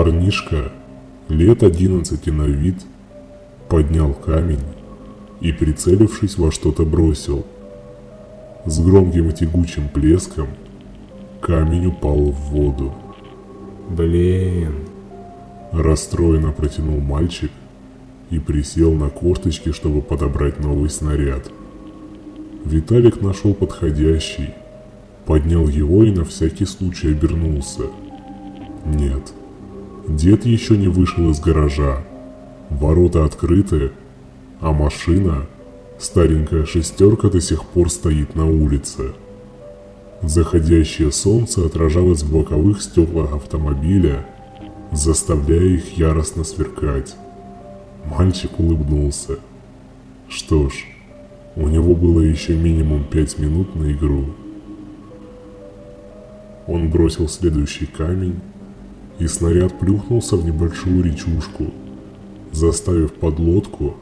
Парнишка, лет одиннадцати на вид, поднял камень и, прицелившись во что-то, бросил. С громким и тягучим плеском камень упал в воду. Блин. Расстроенно протянул мальчик и присел на корточки, чтобы подобрать новый снаряд. Виталик нашел подходящий, поднял его и на всякий случай обернулся. Нет, дед еще не вышел из гаража. Ворота открыты, а машина, старенькая шестерка, до сих пор стоит на улице. Заходящее солнце отражалось в боковых стеклах автомобиля, заставляя их яростно сверкать. Мальчик улыбнулся. Что ж, у него было еще минимум пять минут на игру. Он бросил следующий камень, и снаряд плюхнулся в небольшую речушку, заставив подлодку,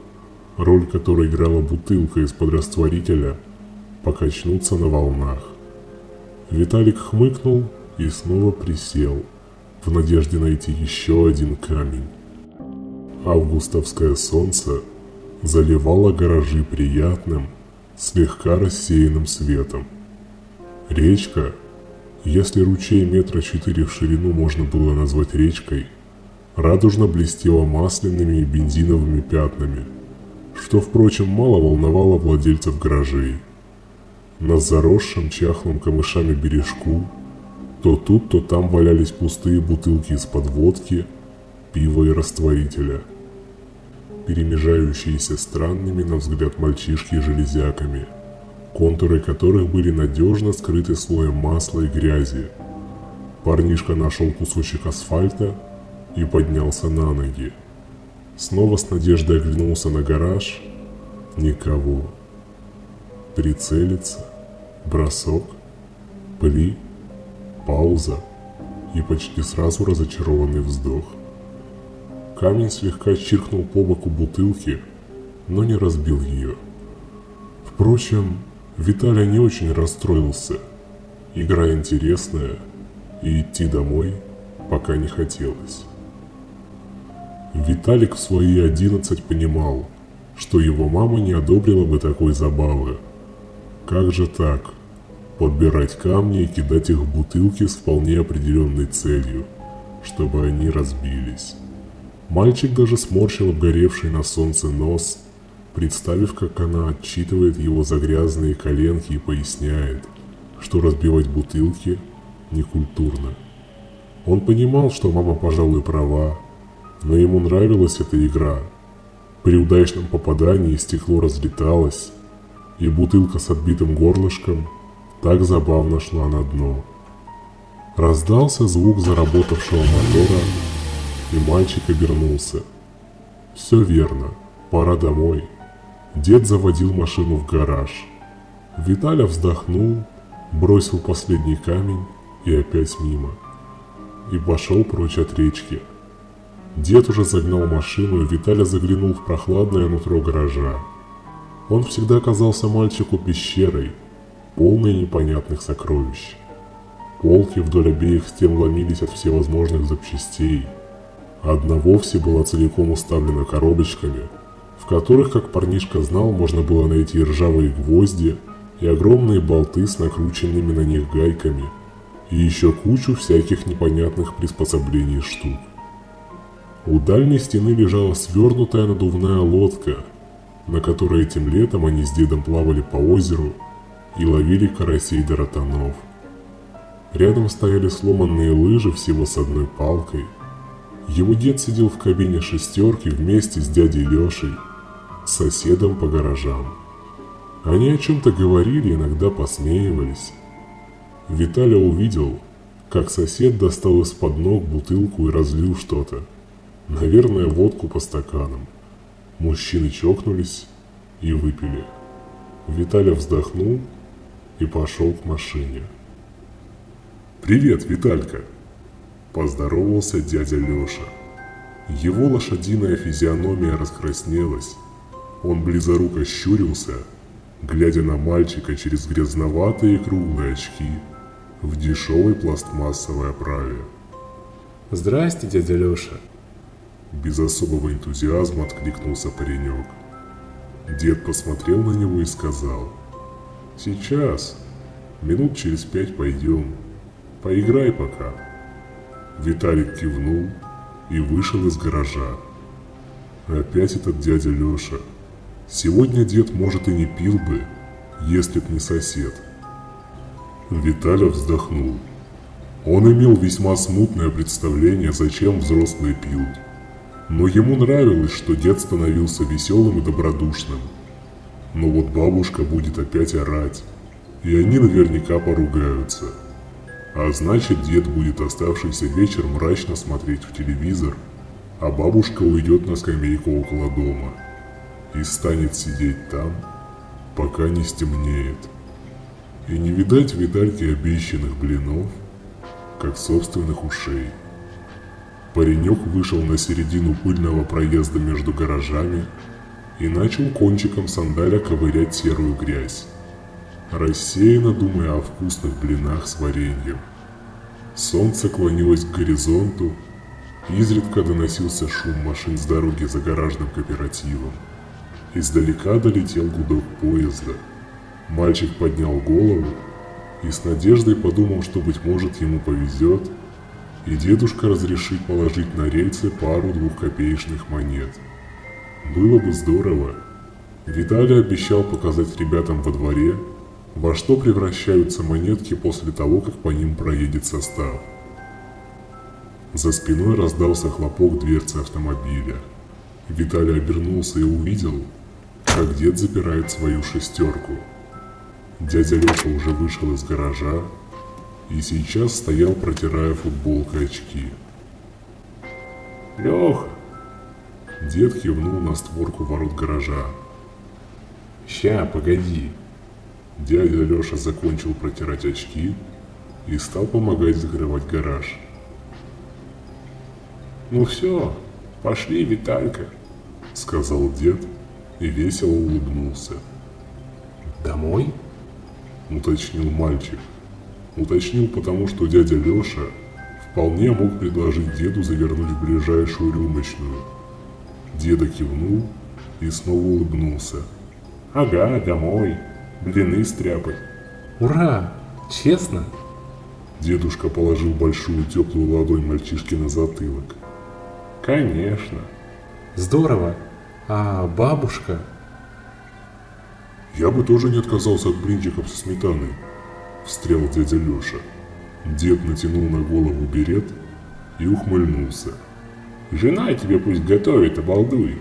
роль которой играла бутылка из-под растворителя, покачнуться на волнах. Виталик хмыкнул и снова присел, в надежде найти еще один камень. Августовское солнце заливало гаражи приятным, слегка рассеянным светом. Речка, если ручей метра четыре в ширину можно было назвать речкой, радужно блестела масляными и бензиновыми пятнами, что, впрочем, мало волновало владельцев гаражей. На заросшем чахлым камышами бережку то тут, то там валялись пустые бутылки из-под водки, пива и растворителя, перемежающиеся странными на взгляд мальчишки железяками, контуры которых были надежно скрыты слоем масла и грязи. Парнишка нашел кусочек асфальта и поднялся на ноги. Снова с надеждой оглянулся на гараж. Никого. Прицелиться. Бросок. Пли. Пауза. И почти сразу разочарованный вздох. Камень слегка чиркнул по боку бутылки, но не разбил ее. Впрочем, Виталий не очень расстроился. Игра интересная, и идти домой пока не хотелось. Виталик в свои одиннадцать понимал, что его мама не одобрила бы такой забавы. Как же так? Подбирать камни и кидать их в бутылки с вполне определенной целью, чтобы они разбились. Мальчик даже сморщил обгоревший на солнце нос, представив, как она отчитывает его за грязные коленки и поясняет, что разбивать бутылки некультурно. Он понимал, что мама, пожалуй, права, но ему нравилась эта игра. При удачном попадании стекло разлеталось, и бутылка с отбитым горлышком так забавно шла на дно. Раздался звук заработавшего мотора, и мальчик обернулся. Все верно, пора домой. Дед заводил машину в гараж. Виталя вздохнул, бросил последний камень и опять мимо. И пошел прочь от речки. Дед уже загнал машину, и Виталя заглянул в прохладное нутро гаража. Он всегда казался мальчику пещерой, полной непонятных сокровищ. Полки вдоль обеих стен ломились от всевозможных запчастей. Одна вовсе была целиком уставлена коробочками, которых, как парнишка знал, можно было найти ржавые гвозди и огромные болты с накрученными на них гайками, и еще кучу всяких непонятных приспособлений штук. У дальней стены лежала свернутая надувная лодка, на которой этим летом они с дедом плавали по озеру и ловили карасей до ротанов. Рядом стояли сломанные лыжи всего с одной палкой. Его дед сидел в кабине шестерки вместе с дядей Лешей, соседом по гаражам. Они о чем-то говорили, иногда посмеивались. Виталя увидел, как сосед достал из-под ног бутылку и разлил что-то. Наверное, водку по стаканам. Мужчины чокнулись и выпили. Виталя вздохнул и пошел к машине. «Привет, Виталька!» – поздоровался дядя Леша. Его лошадиная физиономия раскраснелась. Он близоруко щурился, глядя на мальчика через грязноватые круглые очки в дешевой пластмассовой оправе. Здрасте, дядя Леша. Без особого энтузиазма откликнулся паренек. Дед посмотрел на него и сказал. Сейчас. Минут через пять пойдем. Поиграй пока. Виталик кивнул и вышел из гаража. Опять этот дядя Леша. Сегодня дед, может, и не пил бы, если б не сосед. Виталя вздохнул. Он имел весьма смутное представление, зачем взрослые пьют. Но ему нравилось, что дед становился веселым и добродушным. Но вот бабушка будет опять орать, и они наверняка поругаются. А значит, дед будет оставшийся вечер мрачно смотреть в телевизор, а бабушка уйдет на скамейку около дома и станет сидеть там, пока не стемнеет. И не видать видальки обещанных блинов, как собственных ушей. Паренек вышел на середину пыльного проезда между гаражами и начал кончиком сандаля ковырять серую грязь, рассеянно думая о вкусных блинах с вареньем. Солнце клонилось к горизонту, изредка доносился шум машин с дороги за гаражным кооперативом. Издалека долетел гудок поезда. Мальчик поднял голову и с надеждой подумал, что, быть может, ему повезет, и дедушка разрешит положить на рельсы пару двухкопеечных монет. Было бы здорово. Виталий обещал показать ребятам во дворе, во что превращаются монетки после того, как по ним проедет состав. За спиной раздался хлопок дверцы автомобиля. Виталий обернулся и увидел, как дед запирает свою шестерку. Дядя Леша уже вышел из гаража и сейчас стоял, протирая футболкой очки. Леха, Дед кивнул на створку ворот гаража. ща, погоди. Дядя Леша закончил протирать очки и стал помогать закрывать гараж. Ну все, пошли, Виталька. Сказал дед и весело улыбнулся. Домой? Уточнил мальчик. Уточнил потому, что дядя Леша вполне мог предложить деду завернуть в ближайшую рюмочную. Деда кивнул и снова улыбнулся. Ага, домой. Блины стряпать. Ура! Честно? Дедушка положил большую теплую ладонь мальчишке на затылок. Конечно. Здорово. А бабушка? Я бы тоже не отказался от блинчиков со сметаной, встрял дядя Леша. Дед натянул на голову берет и ухмыльнулся. Жена тебе пусть готовит, обалдуй.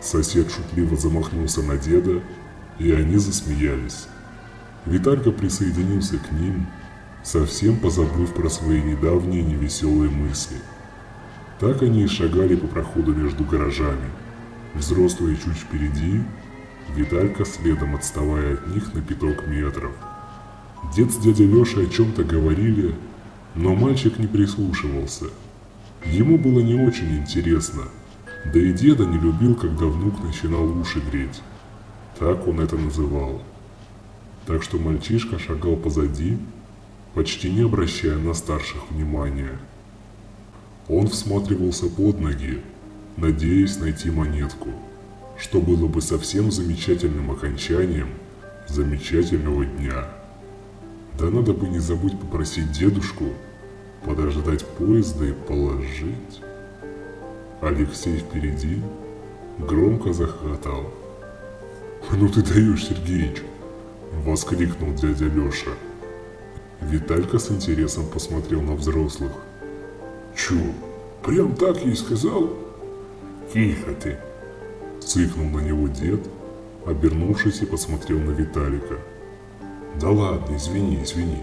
Сосед шутливо замахнулся на деда, и они засмеялись. Виталька присоединился к ним, совсем позабыв про свои недавние невеселые мысли. Так они и шагали по проходу между гаражами. Взрослые чуть впереди, Виталька следом отставая от них на пяток метров. Дед с дядей Лешей о чем-то говорили, но мальчик не прислушивался. Ему было не очень интересно, да и деда не любил, когда внук начинал уши греть. Так он это называл. Так что мальчишка шагал позади, почти не обращая на старших внимания. Он всматривался под ноги, надеясь найти монетку, что было бы совсем замечательным окончанием замечательного дня. Да надо бы не забыть попросить дедушку подождать поезда и положить. Алексей впереди громко захохотал. «Ну ты даешь, Сергеич!» – воскликнул дядя Леша. Виталька с интересом посмотрел на взрослых. «Чё, прям так ей сказал?» Тихо ты. Цыкнул на него дед, обернувшись и посмотрел на Виталика. «Да ладно, извини, извини»,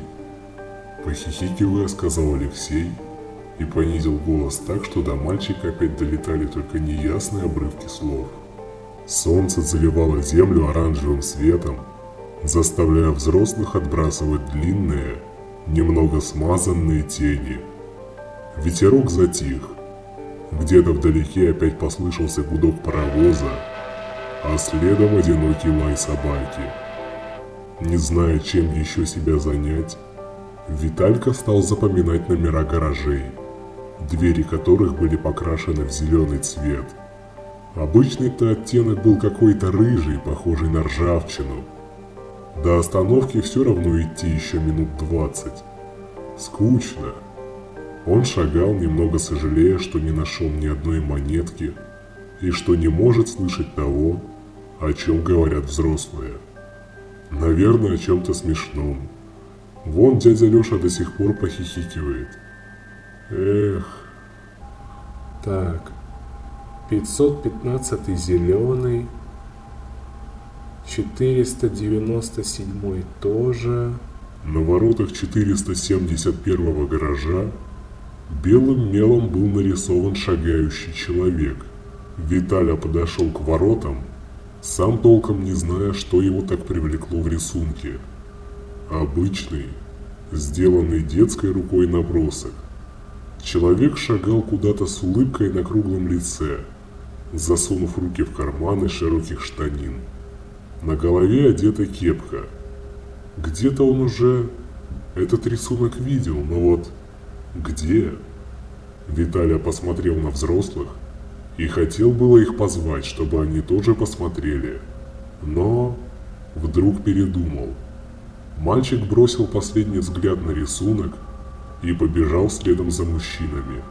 Похихикивая, сказал Алексей и понизил голос так, что до мальчика опять долетали только неясные обрывки слов. Солнце заливало землю оранжевым светом, заставляя взрослых отбрасывать длинные, немного смазанные тени. Ветерок затих. Где-то вдалеке опять послышался гудок паровоза, а следом одинокий лай собаки. Не зная, чем еще себя занять, Виталька стал запоминать номера гаражей. двери которых были покрашены в зеленый цвет. Обычный-то оттенок был какой-то рыжий, похожий на ржавчину. До остановки все равно идти еще минут двадцать. Скучно. Он шагал, немного сожалея, что не нашел ни одной монетки и что не может слышать того, о чем говорят взрослые. Наверное, о чем-то смешном. Вон дядя Леша до сих пор похихикивает. Эх. Так, 515 зеленый, 497 тоже. На воротах 471 гаража белым мелом был нарисован шагающий человек. Виталя подошел к воротам, сам толком не зная, что его так привлекло в рисунке. Обычный, сделанный детской рукой набросок. Человек шагал куда-то с улыбкой на круглом лице, засунув руки в карманы широких штанин. На голове одета кепка. Где-то он уже этот рисунок видел, но вот где? Виталя посмотрел на взрослых и хотел было их позвать, чтобы они тоже посмотрели. Но вдруг передумал. Мальчик бросил последний взгляд на рисунок и побежал следом за мужчинами.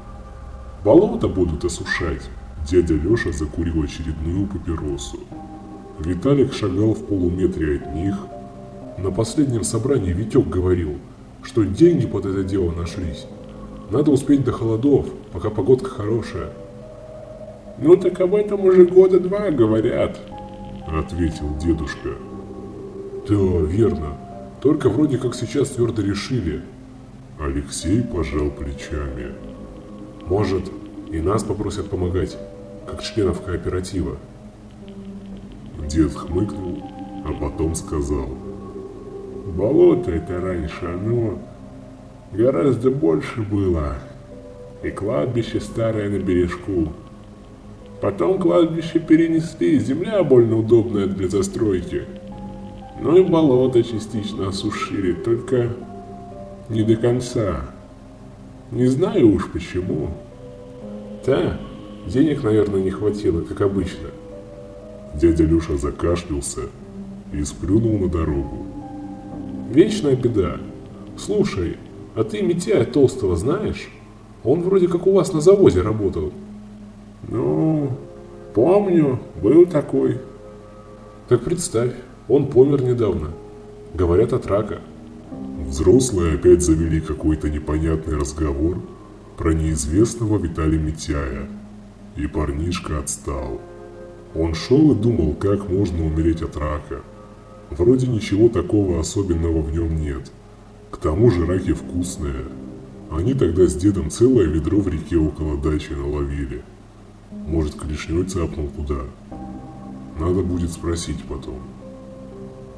Болото будут осушать. Дядя Леша закурил очередную папиросу. Виталик шагал в полуметре от них. На последнем собрании Витек говорил, что деньги под это дело нашлись. Надо успеть до холодов, пока погодка хорошая. Ну так об этом уже года два говорят, ответил дедушка. Да, верно. Только вроде как сейчас твердо решили. Алексей пожал плечами. Может, и нас попросят помогать, как членов кооператива. Дед хмыкнул, а потом сказал. Болото это раньше, оно гораздо больше было. И кладбище старое на бережку. Потом кладбище перенесли, земля больно удобная для застройки. Ну и болото частично осушили, только не до конца. Не знаю уж почему. Да, денег, наверное, не хватило, как обычно. Дядя Люша закашлялся и сплюнул на дорогу. Вечная беда. Слушай, а ты Митяя Толстого знаешь? Он вроде как у вас на заводе работал. Ну, помню, был такой. Так представь, он помер недавно. Говорят от рака. Взрослые опять завели какой-то непонятный разговор про неизвестного Виталия Митяя. И парнишка отстал. Он шел и думал, как можно умереть от рака. Вроде ничего такого особенного в нем нет. К тому же раки вкусные. Они тогда с дедом целое ведро в реке около дачи наловили. Может, клешней цапнул куда. Надо будет спросить потом.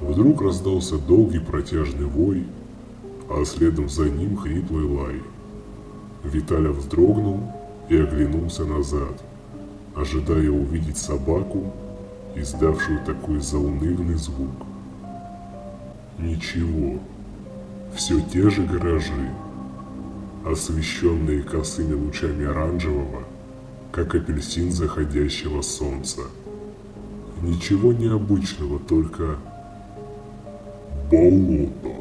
Вдруг раздался долгий протяжный вой, а следом за ним хриплый лай. Виталя вздрогнул и оглянулся назад, ожидая увидеть собаку, издавшую такой заунывный звук. Ничего, все те же гаражи, освещенные косыми лучами оранжевого, как апельсин заходящего солнца. Ничего необычного, только болото.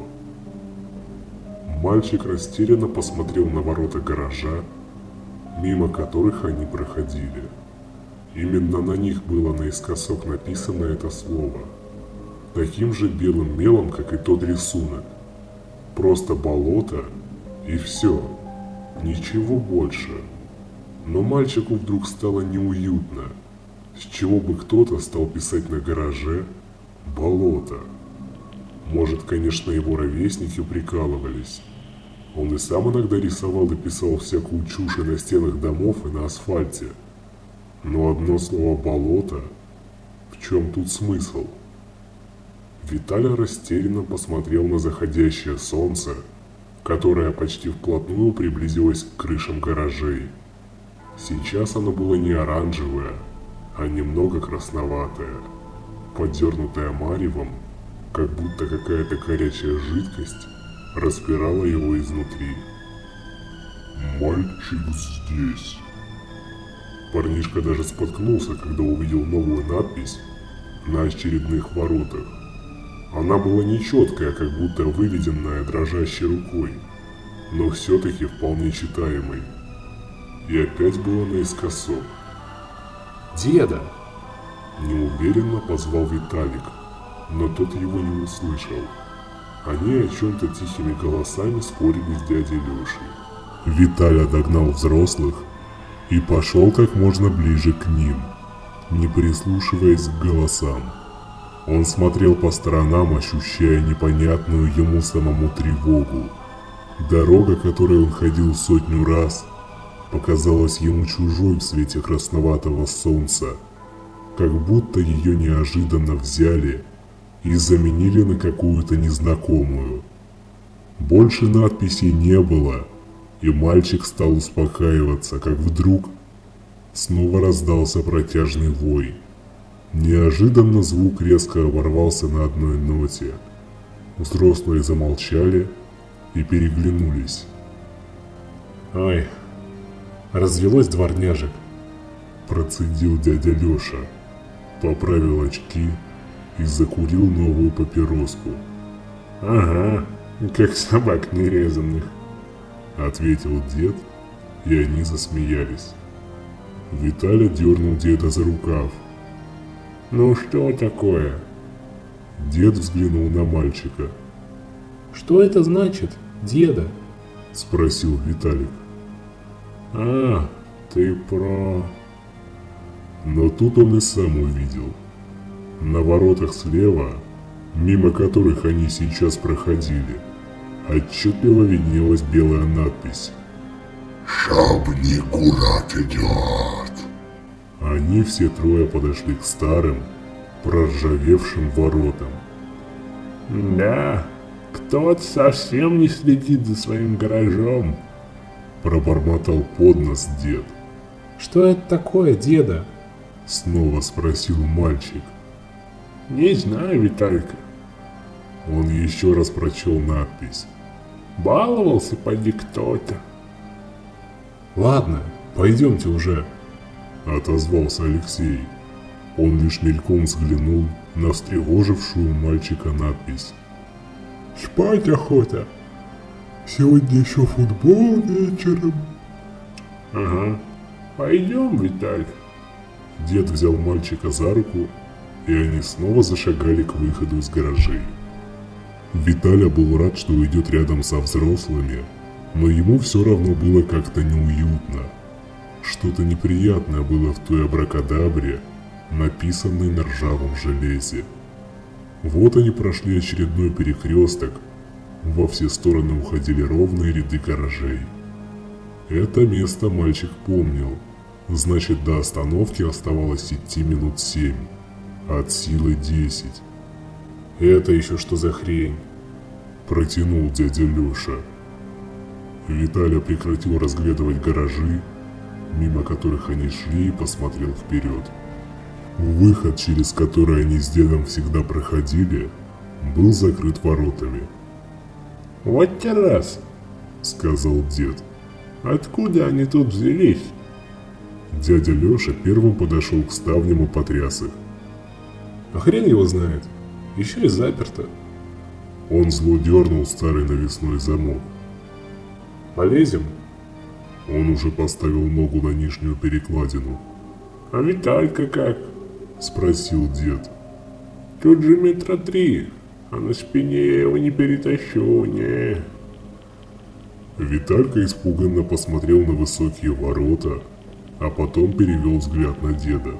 Мальчик растерянно посмотрел на ворота гаража, мимо которых они проходили. Именно на них было наискосок написано это слово. Таким же белым мелом, как и тот рисунок. Просто болото и все. Ничего больше. Но мальчику вдруг стало неуютно. С чего бы кто-то стал писать на гараже «болото». Может, конечно, его ровесники прикалывались. Он и сам иногда рисовал и писал всякую чушь на стенах домов и на асфальте. Но одно слово «болото» в чем тут смысл? Виталий растерянно посмотрел на заходящее солнце, которое почти вплотную приблизилось к крышам гаражей. Сейчас оно было не оранжевое, а немного красноватое, подернутое маревом как будто какая-то горячая жидкость распирала его изнутри. Мальчик здесь. Парнишка даже споткнулся, когда увидел новую надпись на очередных воротах. Она была нечеткая, как будто выведенная дрожащей рукой, но все-таки вполне читаемой. И опять было наискосок. «Деда!» Неуверенно позвал Виталик, но тот его не услышал. Они о чем-то тихими голосами спорили с дядей Лешей. Виталя догнал взрослых и пошел как можно ближе к ним, не прислушиваясь к голосам. Он смотрел по сторонам, ощущая непонятную ему самому тревогу. Дорога, которой он ходил сотню раз, показалась ему чужой в свете красноватого солнца, как будто ее неожиданно взяли и заменили на какую-то незнакомую. Больше надписей не было, и мальчик стал успокаиваться, как вдруг снова раздался протяжный вой. Неожиданно звук резко оборвался на одной ноте. Взрослые замолчали и переглянулись. «Ой, развелось дворняжек», Процедил дядя Леша, поправил очки и закурил новую папироску. Ага, как собак нерезанных. Ответил дед, и они засмеялись. Виталя дернул деда за рукав. Ну что такое? Дед взглянул на мальчика. «Что это значит, деда?» Спросил Виталик. А, ты про... Но тут он и сам увидел. На воротах слева, мимо которых они сейчас проходили, отчетливо виднелась белая надпись. Шабни Курат идет. Они все трое подошли к старым, проржавевшим воротам. Да, кто-то совсем не следит за своим гаражом. Пробормотал под нос дед. «Что это такое, деда?» Снова спросил мальчик. Не знаю, Виталька. Он еще раз прочел надпись. Баловался поди кто-то. «Ладно, пойдемте уже», Отозвался Алексей. Он лишь мельком взглянул на встревожившую мальчика надпись. Спать охота. Сегодня еще футбол вечером. Ага. Пойдем, Виталь. Дед взял мальчика за руку, и они снова зашагали к выходу из гаражей. Виталя был рад, что идет рядом со взрослыми, но ему все равно было как-то неуютно. Что-то неприятное было в той абракадабре, написанной на ржавом железе. Вот они прошли очередной перекресток, во все стороны уходили ровные ряды гаражей. Это место мальчик помнил, значит до остановки оставалось идти минут семь, от силы десять. «Это еще что за хрень?» Протянул дядя Леша. Виталя прекратил разглядывать гаражи, мимо которых они шли и посмотрел вперед. Выход, через который они с дедом всегда проходили, был закрыт воротами, Вот те раз. сказал дед. Откуда они тут взялись? Дядя Леша первым подошел к ставням и потряс их. А хрен его знает. Еще и заперто. Он зло дернул старый навесной замок. Полезем? Он уже поставил ногу на нижнюю перекладину. А Виталька как? Спросил дед. Тут же метра три, а на спине я его не перетащу, не. Виталька испуганно посмотрел на высокие ворота, а потом перевел взгляд на деда.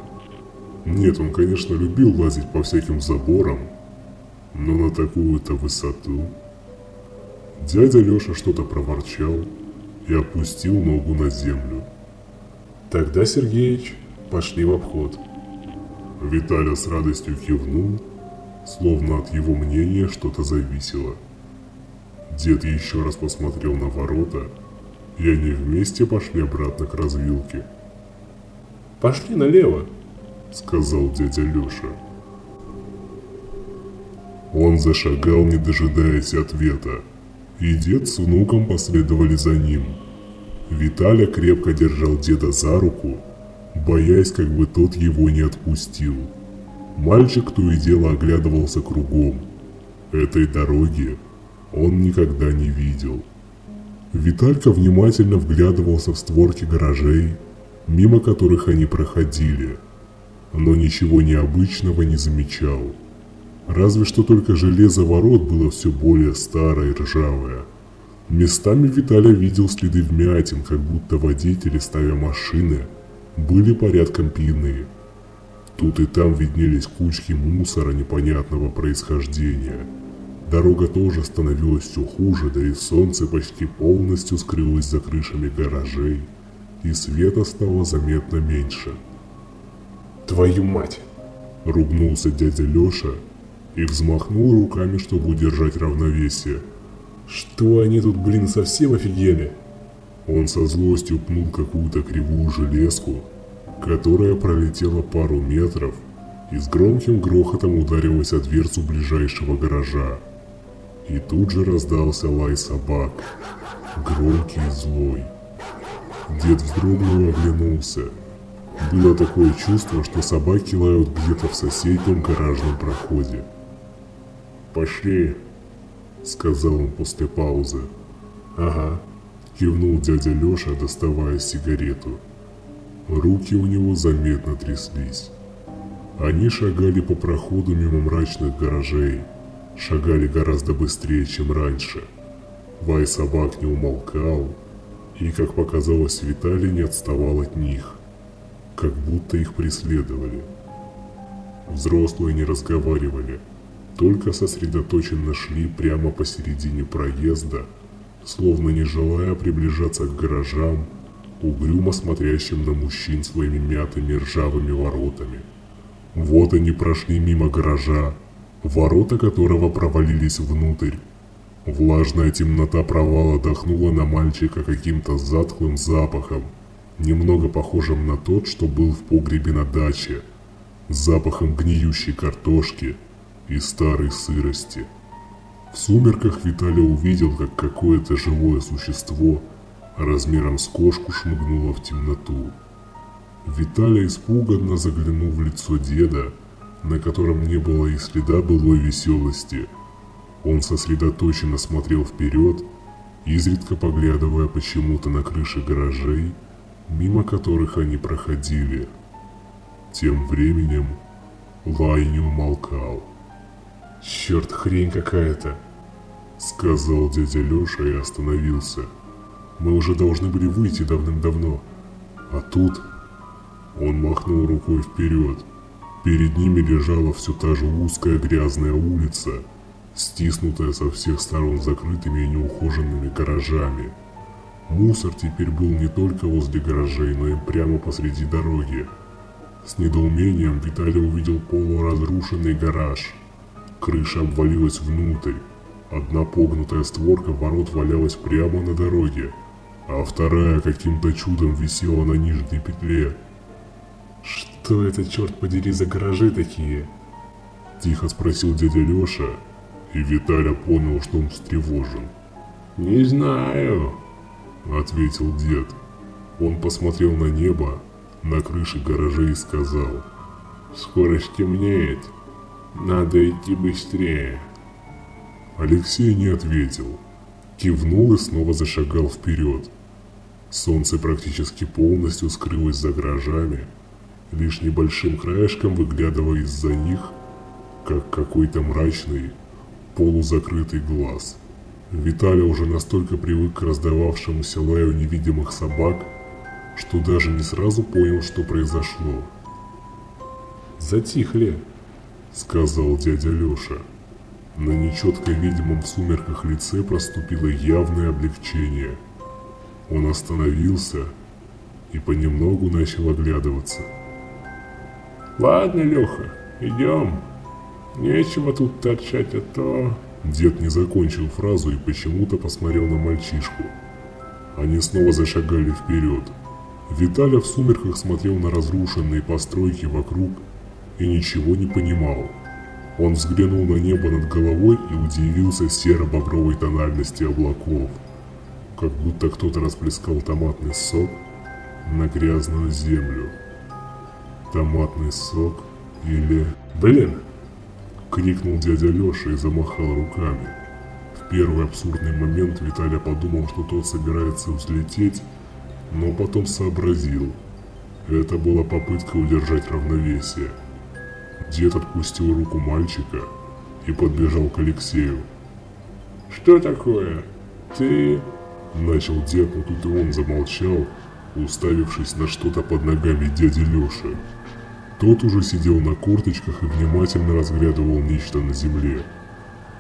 Нет, он, конечно, любил лазить по всяким заборам, но на такую-то высоту... Дядя Леша что-то проворчал и опустил ногу на землю. Тогда, Сергеич, пошли в обход. Виталя с радостью кивнул, словно от его мнения что-то зависело. Дед еще раз посмотрел на ворота, и они вместе пошли обратно к развилке, Пошли налево. сказал дядя Леша. Он зашагал, не дожидаясь ответа, и дед с внуком последовали за ним. Виталя крепко держал деда за руку, боясь, как бы тот его не отпустил. Мальчик то и дело оглядывался кругом. Этой дороги он никогда не видел. Виталька внимательно вглядывался в створки гаражей, мимо которых они проходили, но ничего необычного не замечал. Разве что только железо ворот было все более старое и ржавое. Местами Виталий видел следы вмятин, как будто водители, ставя машины, были порядком пьяны. Тут и там виднелись кучки мусора непонятного происхождения. Дорога тоже становилась все хуже, да и солнце почти полностью скрылось за крышами гаражей, и света стало заметно меньше. Твою мать! Ругнулся дядя Леша и взмахнул руками, чтобы удержать равновесие. Что они тут, блин, совсем офигели? Он со злостью пнул какую-то кривую железку, которая пролетела пару метров и с громким грохотом ударилась о дверцу ближайшего гаража. И тут же раздался лай собак, громкий и злой. Дед вздрогнул и оглянулся. Было такое чувство, что собаки лают где-то в соседнем гаражном проходе. «Пошли», — сказал он после паузы. «Ага», — кивнул дядя Леша, доставая сигарету. Руки у него заметно тряслись. Они шагали по проходу мимо мрачных гаражей, шагали гораздо быстрее, чем раньше. Вай собак не умолкал, и, как показалось, Виталий не отставал от них, как будто их преследовали. Взрослые не разговаривали, только сосредоточенно шли прямо посередине проезда, словно не желая приближаться к гаражам, угрюмо смотрящим на мужчин своими мятыми ржавыми воротами. Вот они прошли мимо гаража, ворота которого провалились внутрь. Влажная темнота провала дохнула на мальчика каким-то затхлым запахом, немного похожим на тот, что был в погребе на даче, запахом гниющей картошки и старой сырости. В сумерках Виталий увидел, как какое-то живое существо размером с кошку шмыгнуло в темноту. Виталий испуганно заглянул в лицо деда, на котором не было и следа былой веселости. Он сосредоточенно смотрел вперед, изредка поглядывая почему-то на крыши гаражей, мимо которых они проходили. Тем временем лай не умолкал. Черт, хрень какая-то, сказал дядя Леша и остановился. Мы уже должны были выйти давным-давно. А тут... Он махнул рукой вперед. Перед ними лежала все та же узкая грязная улица, стиснутая со всех сторон закрытыми и неухоженными гаражами. Мусор теперь был не только возле гаражей, но и прямо посреди дороги. С недоумением Виталий увидел полуразрушенный гараж. Крыша обвалилась внутрь. Одна погнутая створка ворот валялась прямо на дороге, а вторая каким-то чудом висела на нижней петле. Что это, черт подери, за гаражи такие? Тихо спросил дядя Леша, и Виталя понял, что он встревожен. «Не знаю», — ответил дед. Он посмотрел на небо, на крыши гаражей и сказал. «Скоро стемнеет. Надо идти быстрее». Алексей не ответил. Кивнул и снова зашагал вперед. Солнце практически полностью скрылось за гаражами, лишь небольшим краешком выглядывая из-за них, как какой-то мрачный, полузакрытый глаз. Виталий уже настолько привык к раздававшемуся лаю невидимых собак, что даже не сразу понял, что произошло. «Затихли», — сказал дядя Леша. На нечетко видимом в сумерках лице проступило явное облегчение. Он остановился и понемногу начал оглядываться. «Ладно, Леха, идем. Нечего тут торчать, а то...» Дед не закончил фразу и почему-то посмотрел на мальчишку. Они снова зашагали вперед. Виталя в сумерках смотрел на разрушенные постройки вокруг и ничего не понимал. Он взглянул на небо над головой и удивился серо-багровой тональности облаков. как будто кто-то расплескал томатный сок на грязную землю. Томатный сок или... Блин! Крикнул дядя Леша и замахал руками. В первый абсурдный момент Виталя подумал, что тот собирается взлететь, но потом сообразил. Это была попытка удержать равновесие. Дед отпустил руку мальчика и подбежал к Алексею. Что такое? Ты... Начал дед, но тут и он замолчал, уставившись на что-то под ногами дяди Леши. Тот уже сидел на корточках и внимательно разглядывал нечто на земле.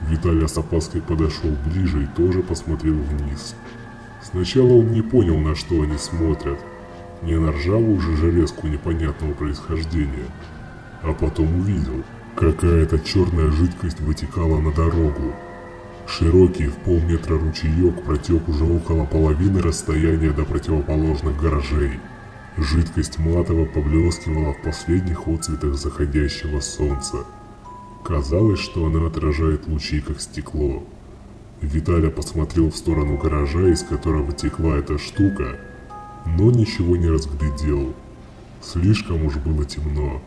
Виталий с опаской подошел ближе и тоже посмотрел вниз. Сначала он не понял, на что они смотрят. Не на ржавую же железку непонятного происхождения. А потом увидел, какая-то черная жидкость вытекала на дорогу. Широкий в полметра ручеек протек уже около половины расстояния до противоположных гаражей. Жидкость матово поблескивала в последних отцветах заходящего солнца. Казалось, что она отражает лучи, как стекло. Виталя посмотрел в сторону гаража, из которого текла эта штука, но ничего не разглядел. Слишком уж было темно.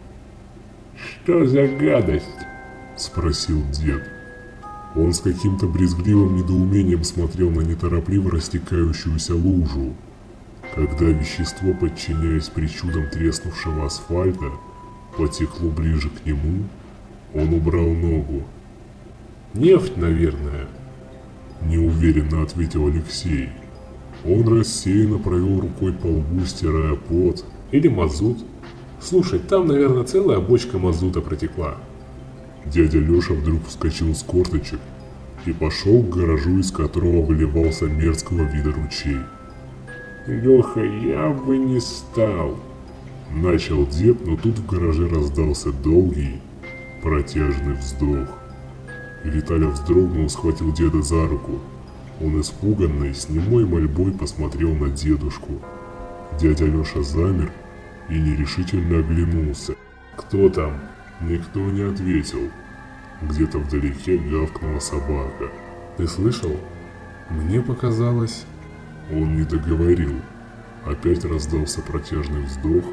Что за гадость? Спросил дед. Он с каким-то брезгливым недоумением смотрел на неторопливо растекающуюся лужу. Когда вещество, подчиняясь причудам треснувшего асфальта, потекло ближе к нему, он убрал ногу. «Нефть, наверное», – неуверенно ответил Алексей. Он рассеянно провел рукой по лбу, стирая пот. «Или мазут. Слушай, там, наверное, целая бочка мазута протекла». Дядя Леша вдруг вскочил с корточек и пошел к гаражу, из которого выливался мерзкого вида ручей. Леха, я бы не стал. Начал дед, но тут в гараже раздался долгий, протяжный вздох. Виталя вздрогнул, схватил деда за руку. Он испуганный, с немой мольбой посмотрел на дедушку. Дядя Леша замер и нерешительно оглянулся. «Кто там?» Никто не ответил. Где-то вдалеке гавкнула собака. «Ты слышал? Мне показалось...» Он не договорил. Опять раздался протяжный вздох,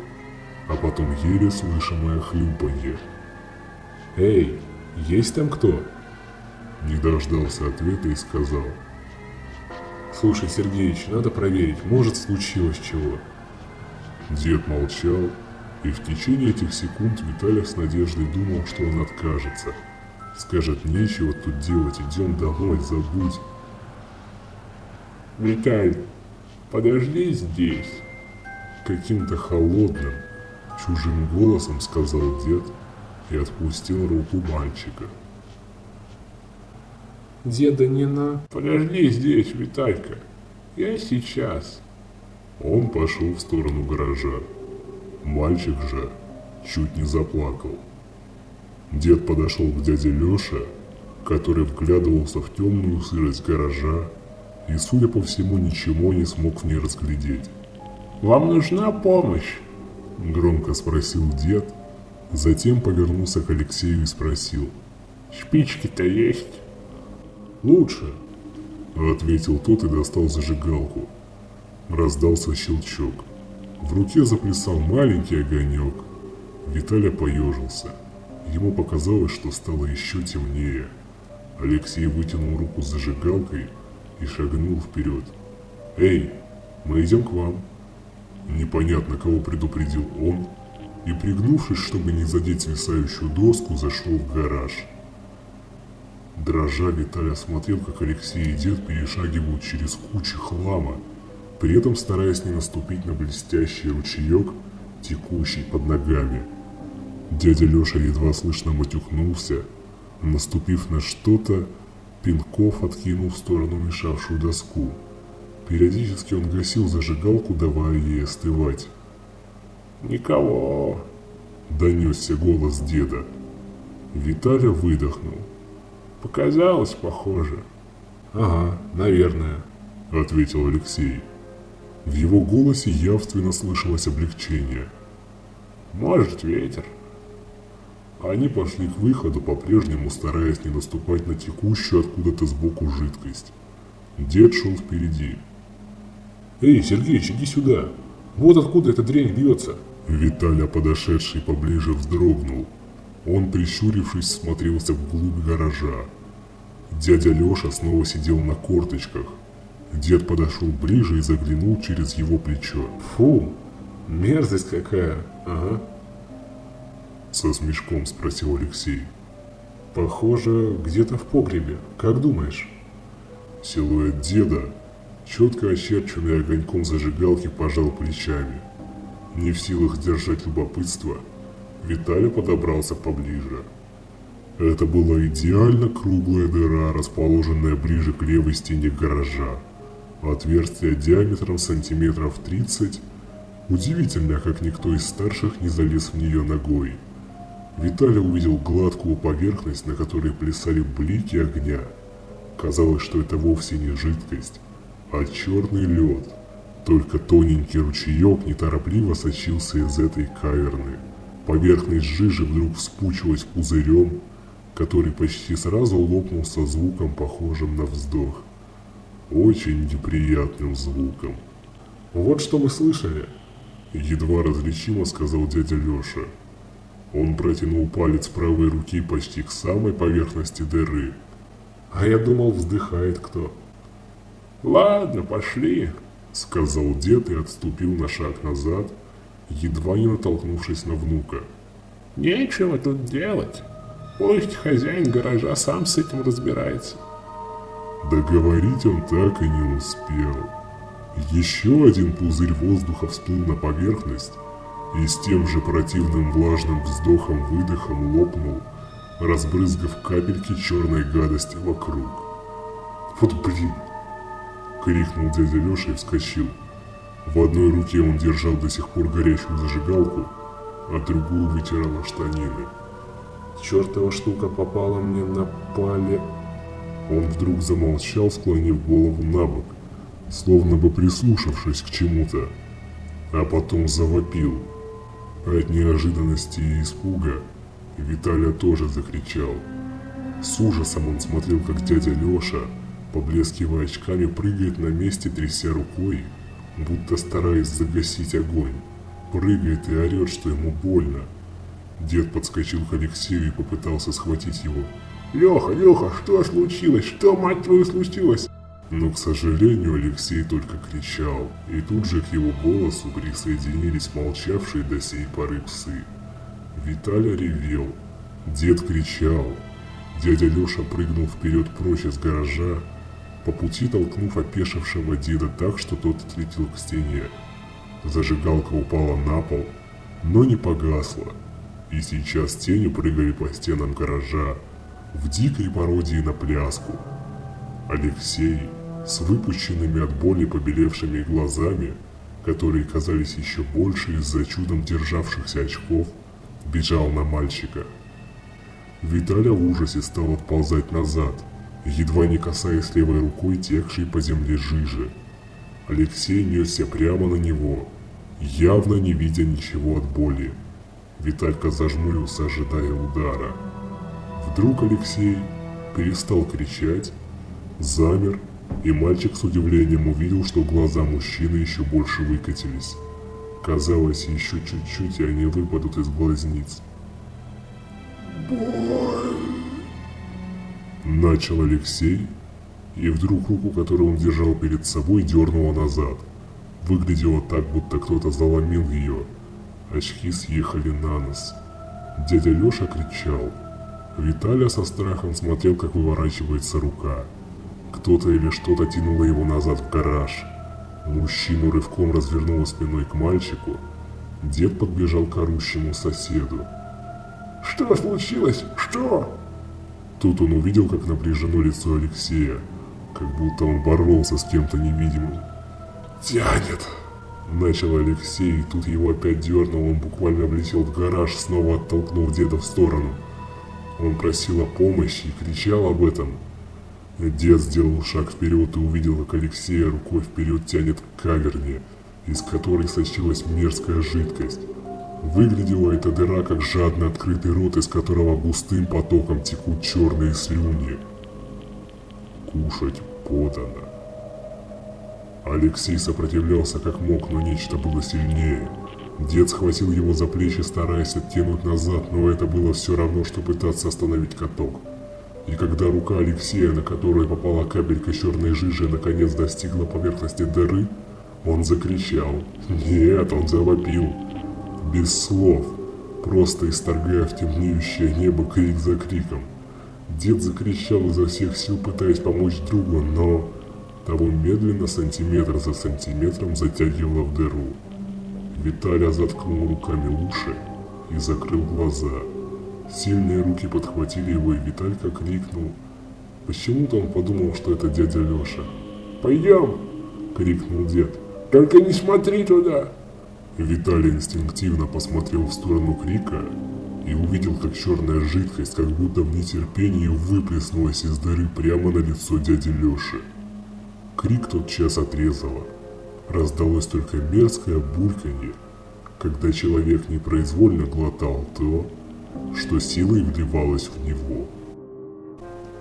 а потом еле слышимое хлюпанье. «Эй, есть там кто?» Не дождался ответа и сказал. «Слушай, Сергеич, надо проверить, может случилось чего». Дед молчал, и в течение этих секунд Виталий с надеждой думал, что он откажется. Скажет, нечего тут делать, идем домой, забудь. Виталь, подожди здесь. Каким-то холодным, чужим голосом сказал дед и отпустил руку мальчика. Деда не на... Подожди здесь, Виталька. Я сейчас. Он пошел в сторону гаража. Мальчик же чуть не заплакал. Дед подошел к дяде Леше, который вглядывался в темную сырость гаража и, судя по всему, ничего не смог в ней разглядеть. «Вам нужна помощь?» – громко спросил дед, затем повернулся к Алексею и спросил. «Спички-то есть?» «Лучше», – ответил тот и достал зажигалку. Раздался щелчок. В руке заплясал маленький огонек. Виталя поежился. Ему показалось, что стало еще темнее. Алексей вытянул руку с зажигалкой и шагнул вперед. «Эй, мы идем к вам!» Непонятно, кого предупредил он, и пригнувшись, чтобы не задеть свисающую доску, зашел в гараж. Дрожа, Виталий смотрел, как Алексей и дед перешагивают через кучи хлама, при этом стараясь не наступить на блестящий ручеек, текущий под ногами. Дядя Леша едва слышно матюхнулся, наступив на что-то, пинков откинул в сторону мешавшую доску. Периодически он гасил зажигалку, давая ей остывать. «Никого!» – донесся голос деда. Виталя выдохнул. «Показалось, похоже». «Ага, наверное», – ответил Алексей. В его голосе явственно слышалось облегчение. «Может, ветер». Они пошли к выходу, по-прежнему стараясь не наступать на текущую откуда-то сбоку жидкость. Дед шел впереди. Эй, Сергеич, иди сюда. Вот откуда эта дрянь бьется. Виталя, подошедший поближе, вздрогнул. Он, прищурившись, смотрелся вглубь гаража. Дядя Леша снова сидел на корточках. Дед подошел ближе и заглянул через его плечо. Фу, мерзость какая. Ага. Со смешком спросил Алексей. Похоже, где-то в погребе. Как думаешь? Силуэт деда, четко очерченный огоньком зажигалки, пожал плечами. Не в силах держать любопытство, Виталий подобрался поближе. Это была идеально круглая дыра, расположенная ближе к левой стене гаража. Отверстие диаметром сантиметров 30. Удивительно, как никто из старших не залез в нее ногой. Виталий увидел гладкую поверхность, на которой плясали блики огня. Казалось, что это вовсе не жидкость, а черный лед. Только тоненький ручеек неторопливо сочился из этой каверны. Поверхность жижи вдруг вспучилась пузырем, который почти сразу лопнул со звуком, похожим на вздох. Очень неприятным звуком. Вот что мы слышали. Едва различимо сказал дядя Леша. Он протянул палец правой руки почти к самой поверхности дыры. А я думал, вздыхает кто. Ладно, пошли, сказал дед и отступил на шаг назад, едва не натолкнувшись на внука. Нечего тут делать. Пусть хозяин гаража сам с этим разбирается. Договорить он так и не успел. Еще один пузырь воздуха всплыл на поверхность и с тем же противным влажным вздохом-выдохом лопнул, разбрызгав капельки черной гадости вокруг. «Вот блин!» — крикнул дядя Леша и вскочил. В одной руке он держал до сих пор горящую зажигалку, а другую вытирал штанины. Чертова штука попала мне на пале... Он вдруг замолчал, склонив голову на бок, словно бы прислушавшись к чему-то, а потом завопил. От неожиданности и испуга Виталя тоже закричал. С ужасом он смотрел, как дядя Леша, поблескивая очками, прыгает на месте, тряся рукой, будто стараясь загасить огонь. Прыгает и орет, что ему больно. Дед подскочил к Алексею и попытался схватить его. Леха, Леха, что случилось? Что, мать твою, случилось? Но, к сожалению, Алексей только кричал, и тут же к его голосу присоединились молчавшие до сей поры псы. Виталя ревел, дед кричал, дядя Леша прыгнул вперед прочь из гаража, по пути толкнув опешившего деда так, что тот отлетел к стене. Зажигалка упала на пол, но не погасла, и сейчас тени прыгали по стенам гаража в дикой пародии на пляску. Алексей с выпущенными от боли побелевшими глазами, которые казались еще больше из-за чудом державшихся очков, бежал на мальчика. Виталя в ужасе стал отползать назад, едва не касаясь левой рукой текшей по земле жижи. Алексей несся прямо на него, явно не видя ничего от боли. Виталька зажмурился, ожидая удара. Вдруг Алексей перестал кричать, замер, и мальчик с удивлением увидел, что глаза мужчины еще больше выкатились. Казалось, еще чуть-чуть, и они выпадут из глазниц. Боль. Начал Алексей, и вдруг руку, которую он держал перед собой, дернуло назад. Выглядело так, будто кто-то заломил ее. Очки съехали на нос. Дядя Леша кричал. Виталя со страхом смотрел, как выворачивается рука. Кто-то или что-то тянуло его назад в гараж. Мужчину рывком развернуло спиной к мальчику. Дед подбежал к орущему соседу. Что случилось? Что? Тут он увидел, как напряжено лицо Алексея, как будто он боролся с кем-то невидимым. «Тянет!» Начал Алексей, и тут его опять дернул, он буквально влетел в гараж, снова оттолкнув деда в сторону. Он просил о помощи и кричал об этом. Дед сделал шаг вперед и увидел, как Алексея рукой вперед тянет к каверне, из которой сочилась мерзкая жидкость. Выглядела эта дыра как жадно открытый рот, из которого густым потоком текут черные слюни. Кушать подано. Алексей сопротивлялся как мог, но нечто было сильнее. Дед схватил его за плечи, стараясь оттянуть назад, но это было все равно, что пытаться остановить каток. И когда рука Алексея, на которую попала капелька черной жижи, наконец достигла поверхности дыры, он закричал. Нет, он завопил. Без слов, просто исторгая в темнеющее небо крик за криком. Дед закричал изо всех сил, пытаясь помочь другу, но того медленно, сантиметр за сантиметром затягивало в дыру. Виталя заткнул руками уши и закрыл глаза. Сильные руки подхватили его, и Виталька крикнул. Почему-то он подумал, что это дядя Леша. «Пойдем!» — крикнул дед. «Только не смотри туда!» Виталий инстинктивно посмотрел в сторону крика и увидел, как черная жидкость, как будто в нетерпении, выплеснулась из дыры прямо на лицо дяди Леши. Крик тот час отрезало. Раздалось только мерзкое бульканье, когда человек непроизвольно глотал то, что силой вливалось в него.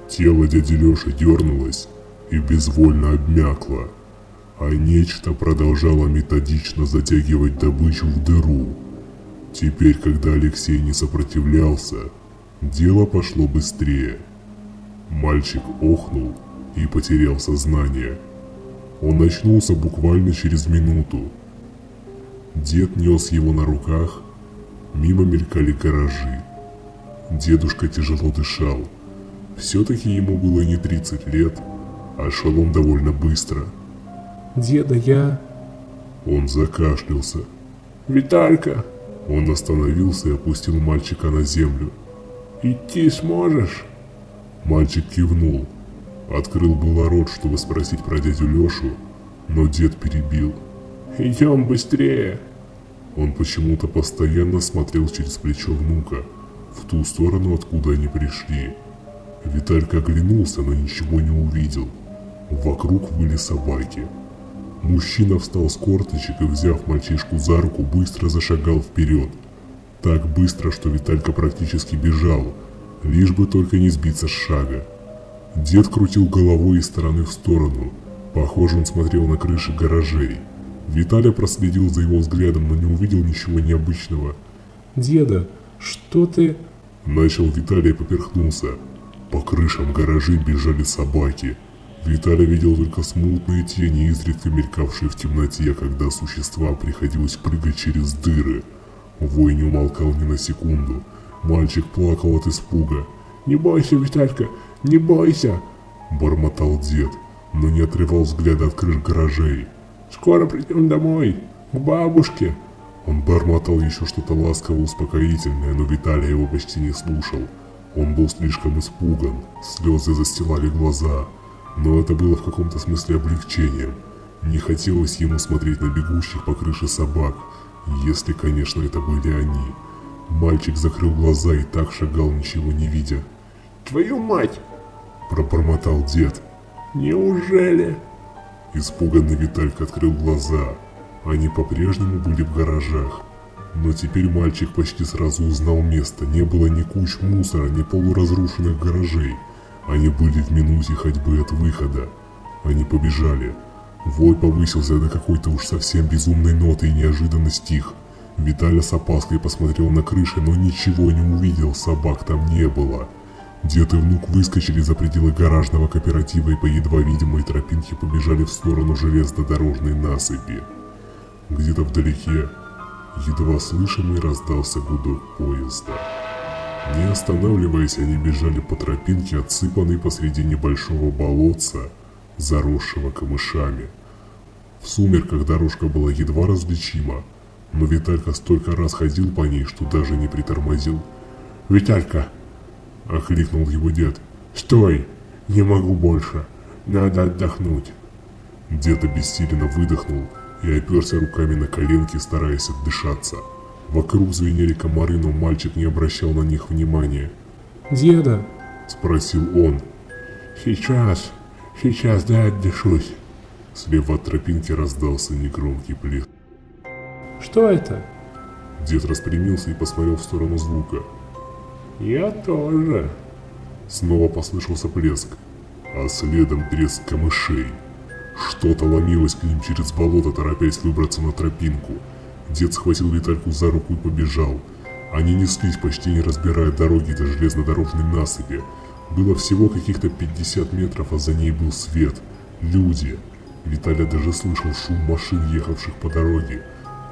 Тело дяди Леши дернулось и безвольно обмякло, а нечто продолжало методично затягивать добычу в дыру. Теперь, когда Алексей не сопротивлялся, дело пошло быстрее. Мальчик охнул и потерял сознание. Он очнулся буквально через минуту. Дед нес его на руках, мимо мелькали гаражи. Дедушка тяжело дышал. Все-таки ему было не 30 лет, а шел он довольно быстро. Деда, я... Он закашлялся. «Виталька, Он остановился и опустил мальчика на землю. идти сможешь?» Мальчик кивнул. Открыл было рот, чтобы спросить про дядю Лешу, но дед перебил. «Идем быстрее!» Он почему-то постоянно смотрел через плечо внука, в ту сторону, откуда они пришли. Виталька оглянулся, но ничего не увидел. Вокруг были собаки. Мужчина встал с корточек и, взяв мальчишку за руку, быстро зашагал вперед. Так быстро, что Виталька практически бежал, лишь бы только не сбиться с шага. Дед крутил головой из стороны в сторону. Похоже, он смотрел на крыши гаражей. Виталя проследил за его взглядом, но не увидел ничего необычного. Деда, что ты... Начал Виталий и поперхнулся. По крышам гаражей бежали собаки. Виталий видел только смутные тени, изредка мелькавшие в темноте, когда существа приходилось прыгать через дыры. Вой не умолкал ни на секунду. Мальчик плакал от испуга. «Не бойся, Виталька, не бойся!» Бормотал дед, но не отрывал взгляда от крыш гаражей. «Скоро придем домой, к бабушке!» Он бормотал еще что-то ласково успокоительное, но Виталий его почти не слушал. Он был слишком испуган, слезы застилали глаза. Но это было в каком-то смысле облегчением. Не хотелось ему смотреть на бегущих по крыше собак, если, конечно, это были они. Мальчик закрыл глаза и так шагал, ничего не видя. «Твою мать! Пробормотал дед. Неужели?» Испуганный Виталька открыл глаза. Они по-прежнему были в гаражах. Но теперь мальчик почти сразу узнал место. Не было ни куч мусора, ни полуразрушенных гаражей. Они были в минуте ходьбы от выхода. Они побежали. Вой повысился до какой-то уж совсем безумной ноты и неожиданно стих. Виталя с опаской посмотрел на крыши, но ничего не увидел, собак там не было. Дед и внук выскочили за пределы гаражного кооператива и по едва видимой тропинке побежали в сторону железнодорожной насыпи. Где-то вдалеке, едва слышимый, раздался гудок поезда. Не останавливаясь, они бежали по тропинке, отсыпанной посреди небольшого болотца, заросшего камышами. В сумерках дорожка была едва различима, но Виталька столько раз ходил по ней, что даже не притормозил. «Виталька!» – окликнул его дед. «Стой! Не могу больше! Надо отдохнуть!» Дед обессиленно выдохнул и оперся руками на коленки, стараясь отдышаться. Вокруг звенели комары, но мальчик не обращал на них внимания. Деда, – спросил он. «Сейчас, сейчас дай отдышусь!» Слева от тропинки раздался негромкий плеск. что это? Дед распрямился и посмотрел в сторону звука. «Я тоже!» Снова послышался плеск, а следом треск камышей. Что-то ломилось к ним через болото, торопясь выбраться на тропинку. Дед схватил Витальку за руку и побежал. Они неслись, почти не разбирая дороги до железнодорожной насыпи. Было всего каких-то 50 метров, а за ней был свет. Люди. Виталя даже слышал шум машин, ехавших по дороге,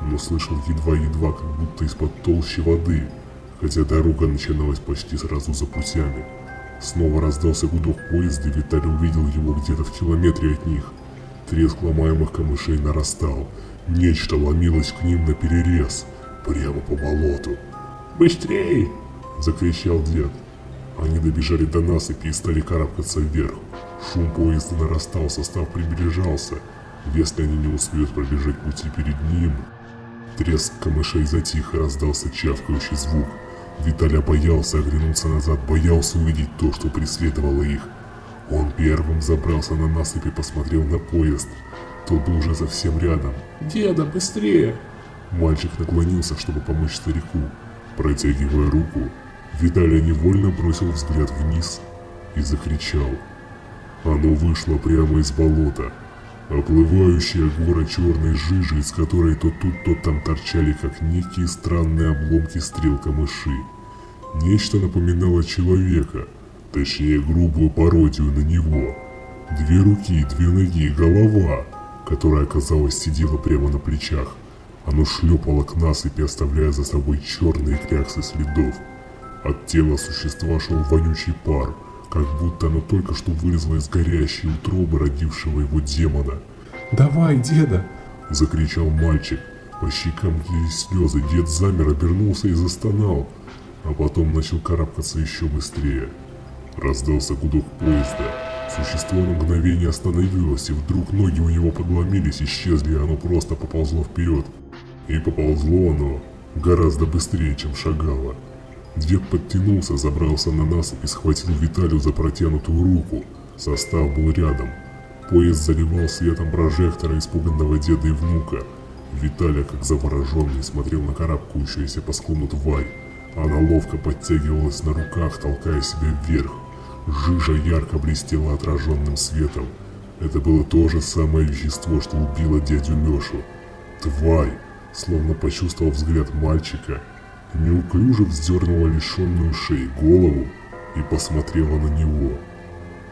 но слышал едва-едва, как будто из-под толщи воды, хотя дорога начиналась почти сразу за путями. Снова раздался гудок поезда, и Виталий увидел его где-то в километре от них. Треск ломаемых камышей нарастал. Нечто ломилось к ним на перерез, прямо по болоту. Быстрей! – закричал дед. Они добежали до насыпи и стали карабкаться вверх. Шум поезда нарастал, состав приближался. Если они не успеют пробежать пути перед ним... Треск камышей затих и раздался чавкающий звук. Виталя боялся оглянуться назад, боялся увидеть то, что преследовало их. Он первым забрался на насыпь и посмотрел на поезд. Тот был уже совсем рядом. «Деда, быстрее!» Мальчик наклонился, чтобы помочь старику. Протягивая руку, Виталий невольно бросил взгляд вниз и закричал. Оно вышло прямо из болота, оплывающая гора черной жижи, из которой то тут, то там торчали, как некие странные обломки стрел камыши. Нечто напоминало человека, точнее грубую пародию на него. Две руки, две ноги, голова, которая, казалось, сидела прямо на плечах. Оно шлепало к насыпи, оставляя за собой черные кляксы следов. От тела существа шел вонючий пар, как будто оно только что вылезло из горящей утробы родившего его демона. «Давай, деда!» – закричал мальчик. По щекам лились слезы, дед замер, обернулся и застонал, а потом начал карабкаться еще быстрее. Раздался гудок поезда. Существо на мгновение остановилось, и вдруг ноги у него подломились, исчезли, и оно просто поползло вперед. И поползло оно гораздо быстрее, чем шагало. Дед подтянулся, забрался на насыпь и схватил Виталию за протянутую руку. Состав был рядом. Поезд заливал светом прожектора испуганного деда и внука. Виталий, как завороженный, смотрел на карабкающуюся по склону тварь. Она ловко подтягивалась на руках, толкая себя вверх. Жижа ярко блестела отраженным светом. Это было то же самое вещество, что убило дядю Лешу. Тварь, словно почувствовав взгляд мальчика, неуклюже вздернула лишенную шеи голову и посмотрела на него.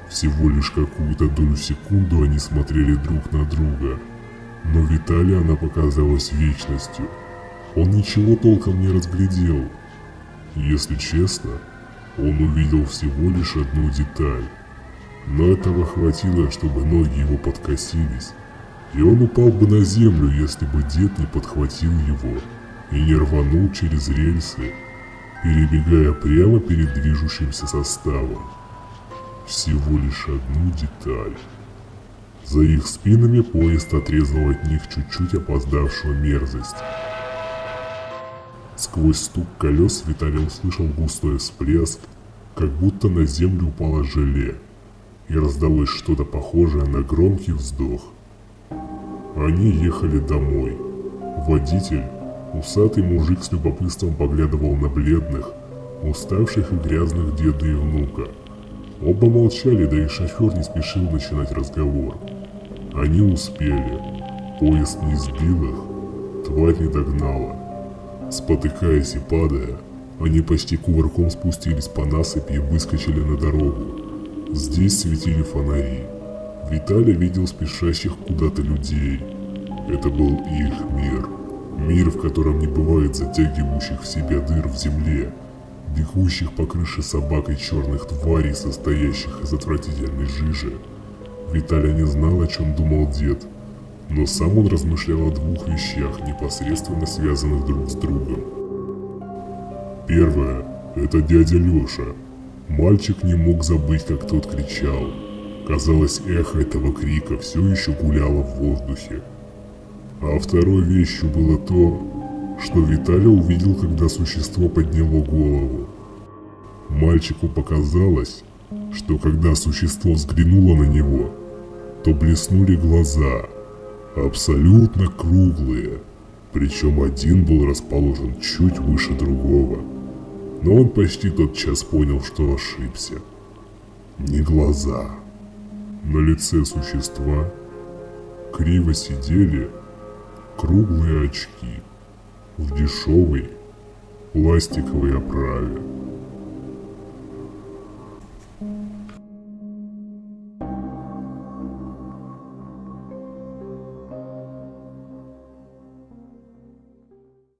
Всего лишь какую-то долю секунду они смотрели друг на друга, но Виталия она показалась вечностью. Он ничего толком не разглядел. Если честно, он увидел всего лишь одну деталь. Но этого хватило, чтобы ноги его подкосились, и он упал бы на землю, если бы дед не подхватил его и не рванул через рельсы, перебегая прямо перед движущимся составом. Всего лишь одну деталь. За их спинами поезд отрезал от них чуть-чуть опоздавшую мерзость. Сквозь стук колес Виталий услышал густой всплеск, как будто на землю упало желе, и раздалось что-то похожее на громкий вздох. Они ехали домой. Водитель, усатый мужик с любопытством поглядывал на бледных, уставших и грязных деда и внука. Оба молчали, да и шофер не спешил начинать разговор. Они успели. Поезд не сбил их, тварь не догнала. Спотыкаясь и падая, они почти кувырком спустились по насыпи и выскочили на дорогу. Здесь светили фонари. Виталий видел спешащих куда-то людей. Это был их мир. Мир, в котором не бывает затягивающих в себя дыр в земле, бегущих по крыше собак и черных тварей, состоящих из отвратительной жижи. Виталий не знал, о чем думал дед, но сам он размышлял о двух вещах, непосредственно связанных друг с другом. Первое – это дядя Леша. Мальчик не мог забыть, как тот кричал. Казалось, эхо этого крика все еще гуляло в воздухе. А второй вещью было то, что Виталий увидел, когда существо подняло голову. Мальчику показалось, что когда существо взглянуло на него, то блеснули глаза – абсолютно круглые, причем один был расположен чуть выше другого. Но он почти тотчас понял, что ошибся. Не глаза. На лице существа криво сидели круглые очки в дешевой пластиковой оправе.